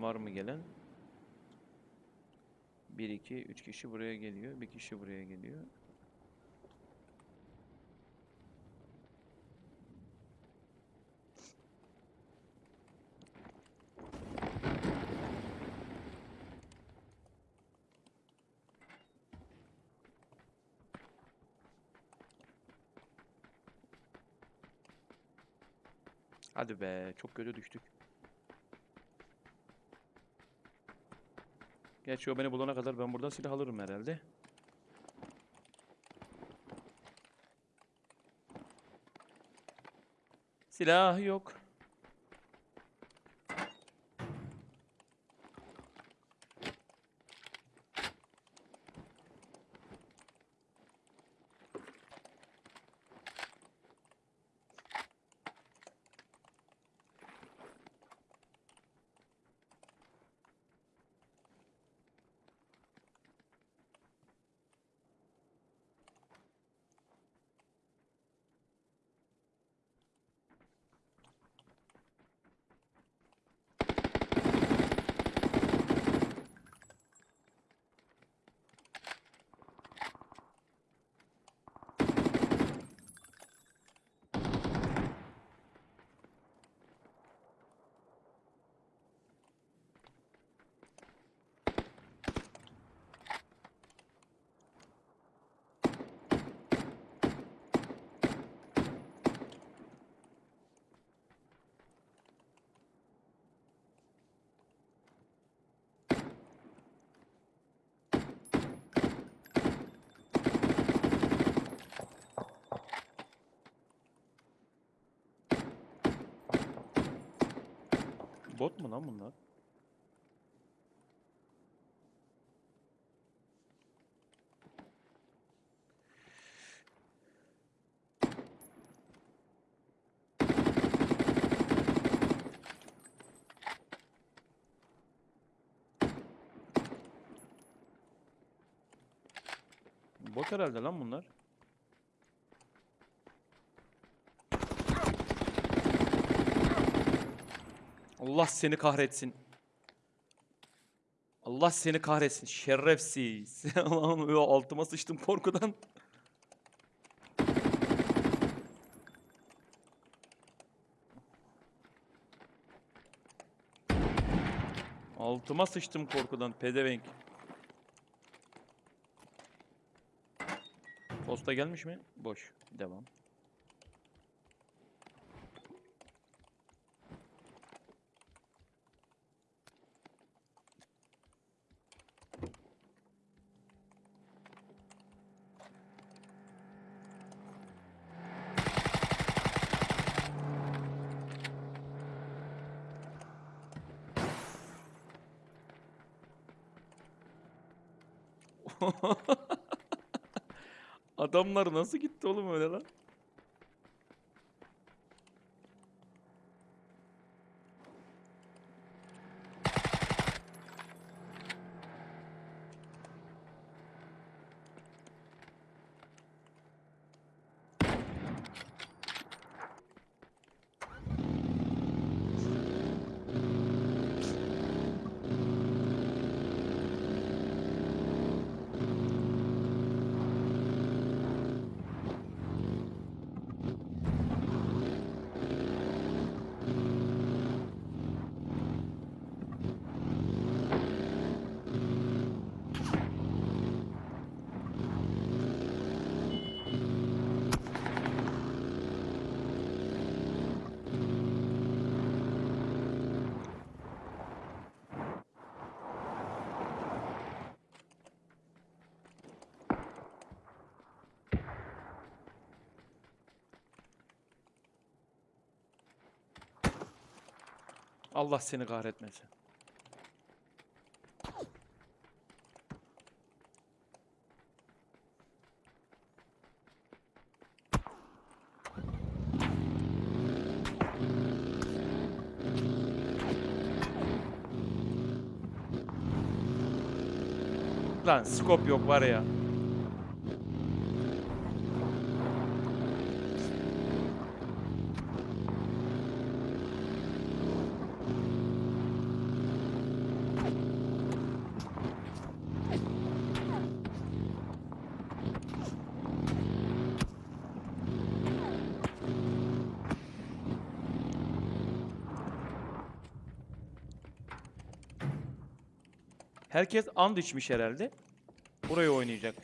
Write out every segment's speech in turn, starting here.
Var mı gelen? 1 2 3 kişi buraya geliyor. Bir kişi buraya geliyor. Hadi be, çok kötü düştük. Gerçi o beni bulana kadar ben buradan silah alırım herhalde. Silah yok. Bot mu lan bunlar? Bot herhalde lan bunlar. Allah seni kahretsin. Allah seni kahretsin. Şerefsiz. Allah'ım altıma sıçtım korkudan. Altıma sıçtım korkudan pedevenk. Posta gelmiş mi? Boş. Devam. Adamlar nasıl gitti oğlum öyle lan? Allah seni kahretmesin. Lan skop yok var ya. Herkes and içmiş herhalde. Burayı oynayacak.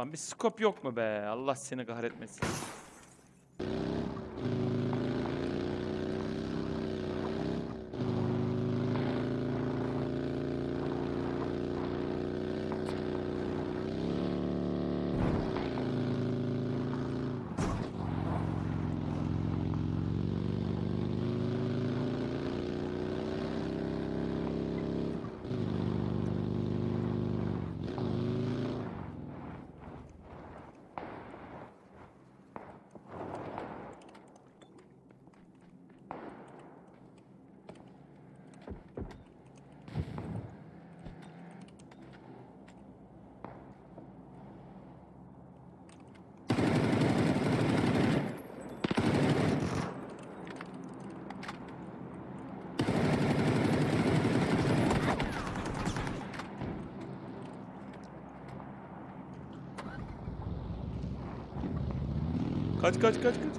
Ulan bir skop yok mu be? Allah seni kahretmesin. Kaç kaç kaç kaç.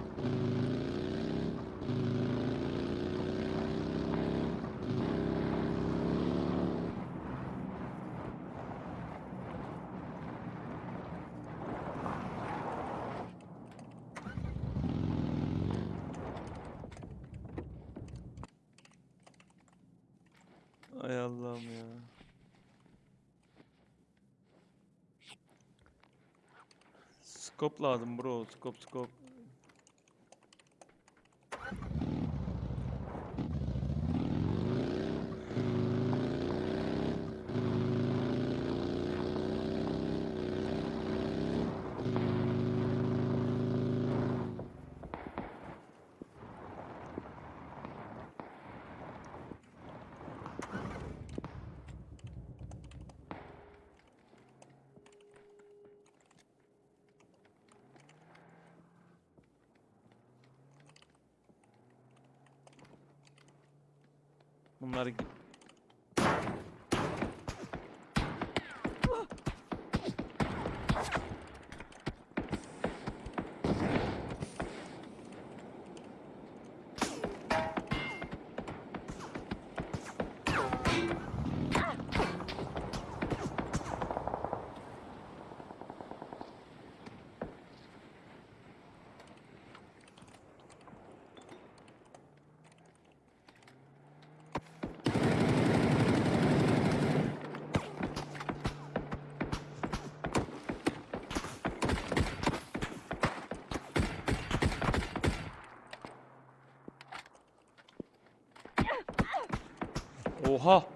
Ay Allah'ım ya. Scope lazım bro. Scope scope. Bunlar 五号。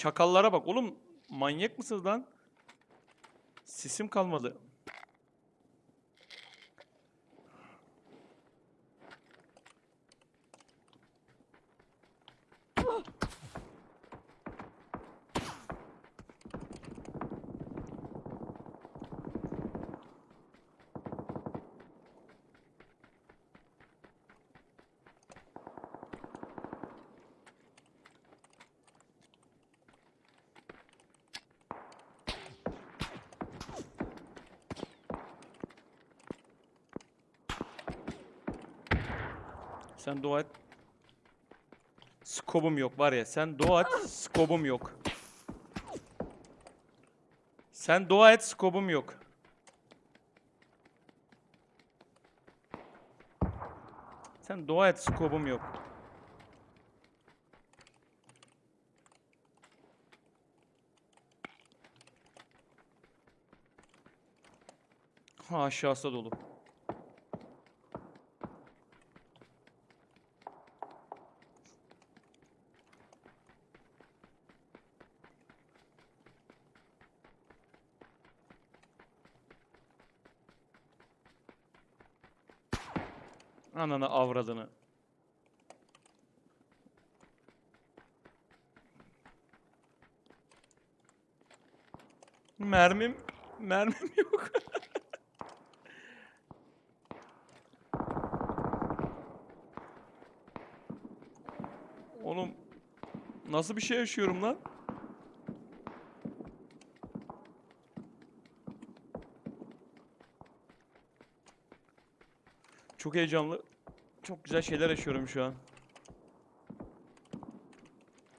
Çakallara bak oğlum. Manyak mısınız lan? Sisim kalmadı. Sen dua et. Skobum yok var ya. Sen dua et. Skobum yok. Sen dua et. Skobum yok. Sen dua et. Skobum yok. Ha aşağısı dolu. Ananı avradını. Mermim, mermim yok. Oğlum nasıl bir şey yaşıyorum lan? Çok heyecanlı. Çok güzel şeyler yaşıyorum şu an.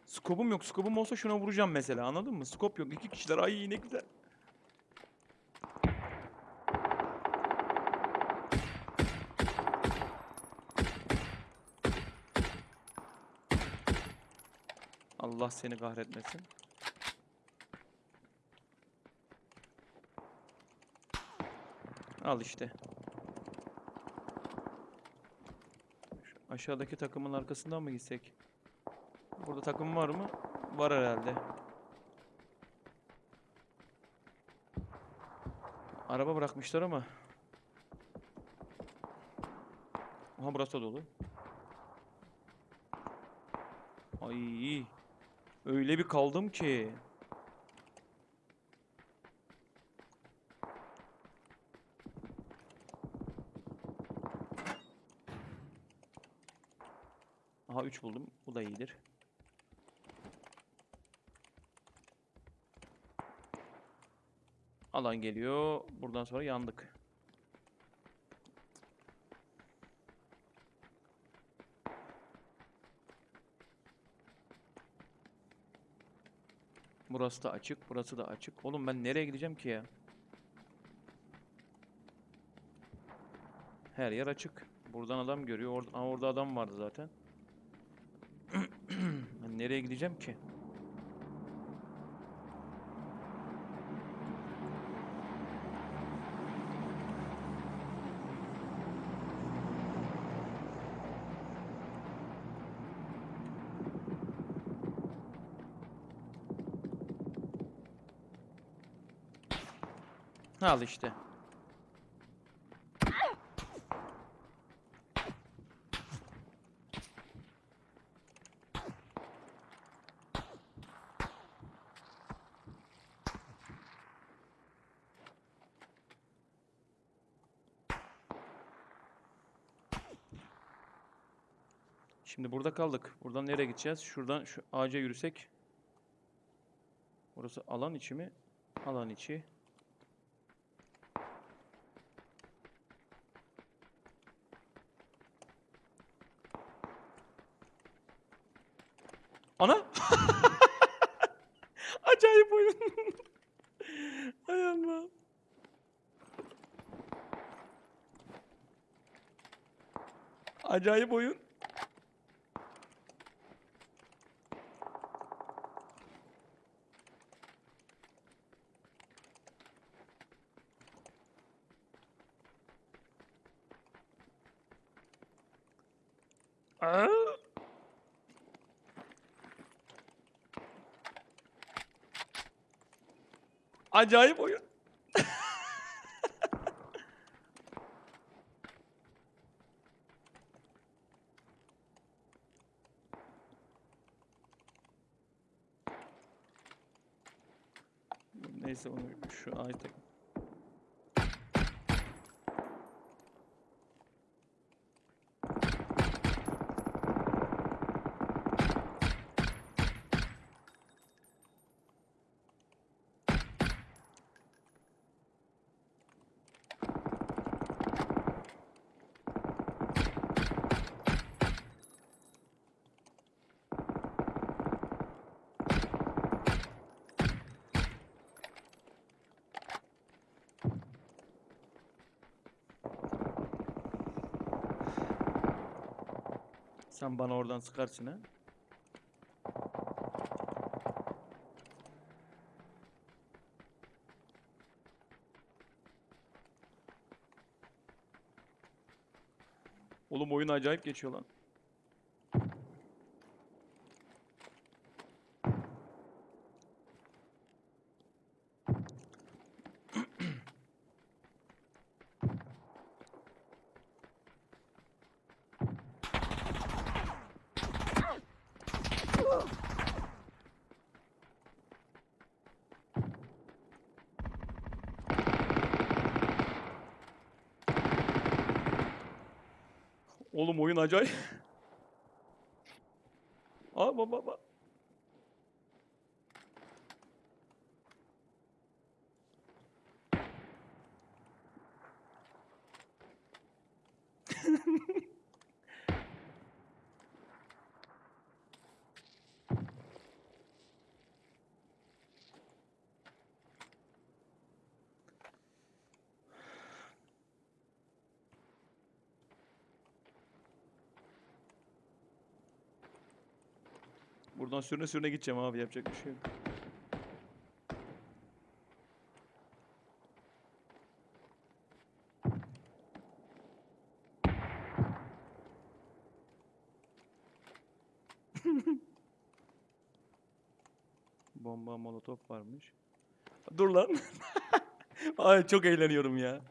Skopum yok. Skopum olsa şuna vuracağım mesela. Anladın mı? Skop yok. İki kişiler. Ay ne güzel. Allah seni kahretmesin. Al işte. Aşağıdaki takımın arkasından mı gitsek? Burada takım var mı? Var herhalde. Araba bırakmışlar ama. Aha burası da dolu. Ay. Öyle bir kaldım ki. Aha 3 buldum. Bu da iyidir. Alan geliyor. Buradan sonra yandık. Burası da açık, burası da açık. Oğlum ben nereye gideceğim ki ya? Her yer açık. Buradan adam görüyor. Aa, orada adam vardı zaten. Nereye gideceğim ki? Al işte. Şimdi burada kaldık. Buradan nereye gideceğiz? Şuradan şu ağaca yürüsek. Burası alan içi mi? Alan içi. Ana! Acayip oyun. Hay Allah. Acayip oyun. Aa! Acayip oyun. Neyse onu şu ay tak. Sen bana oradan sıkarsın ha. Oğlum oyun acayip geçiyor lan. Oğlum oyun acayip. Aa baba baba. Buradan sürüne sürüne gideceğim abi yapacak bir şey yok. Bomba molotof varmış. Dur lan. Ay çok eğleniyorum ya.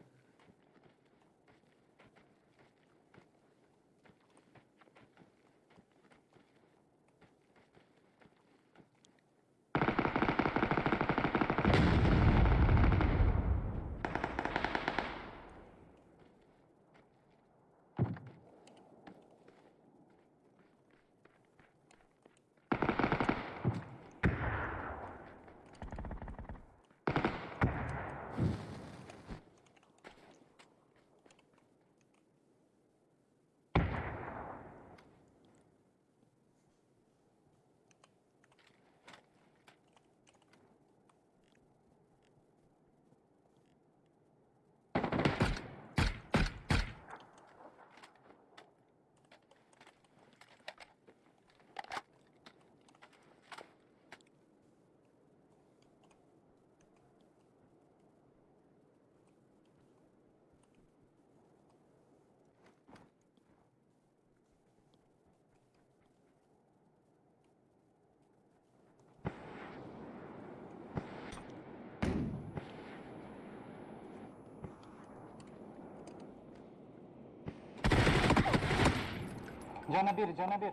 Cana bir, cana bir.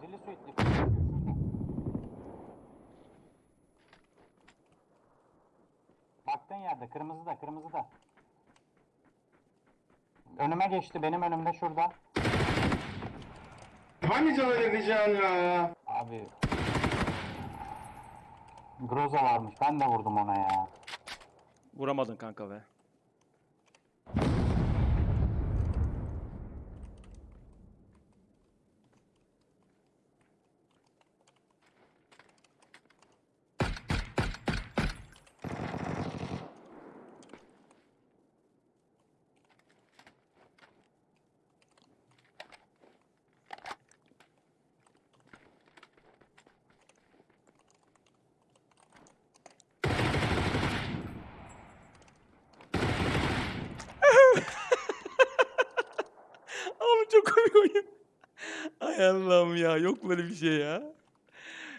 Zilli suitli. Baktığın yerde, kırmızı da, kırmızı da. Önüme geçti, benim önümde şurada. Hani cana edeceğim ya? Abi. Groza varmış, ben de vurdum ona ya. Vuramadın kanka be. Oğlum çok komik oyun. Allah'ım ya yok böyle bir şey ya.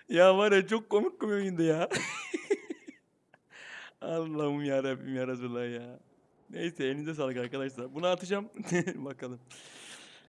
Ya var ya çok komik komik oyundu ya. Allah'ım ya Rabbim ya Resulallah ya. Neyse elinize sağlık arkadaşlar. Bunu atacağım. Bakalım.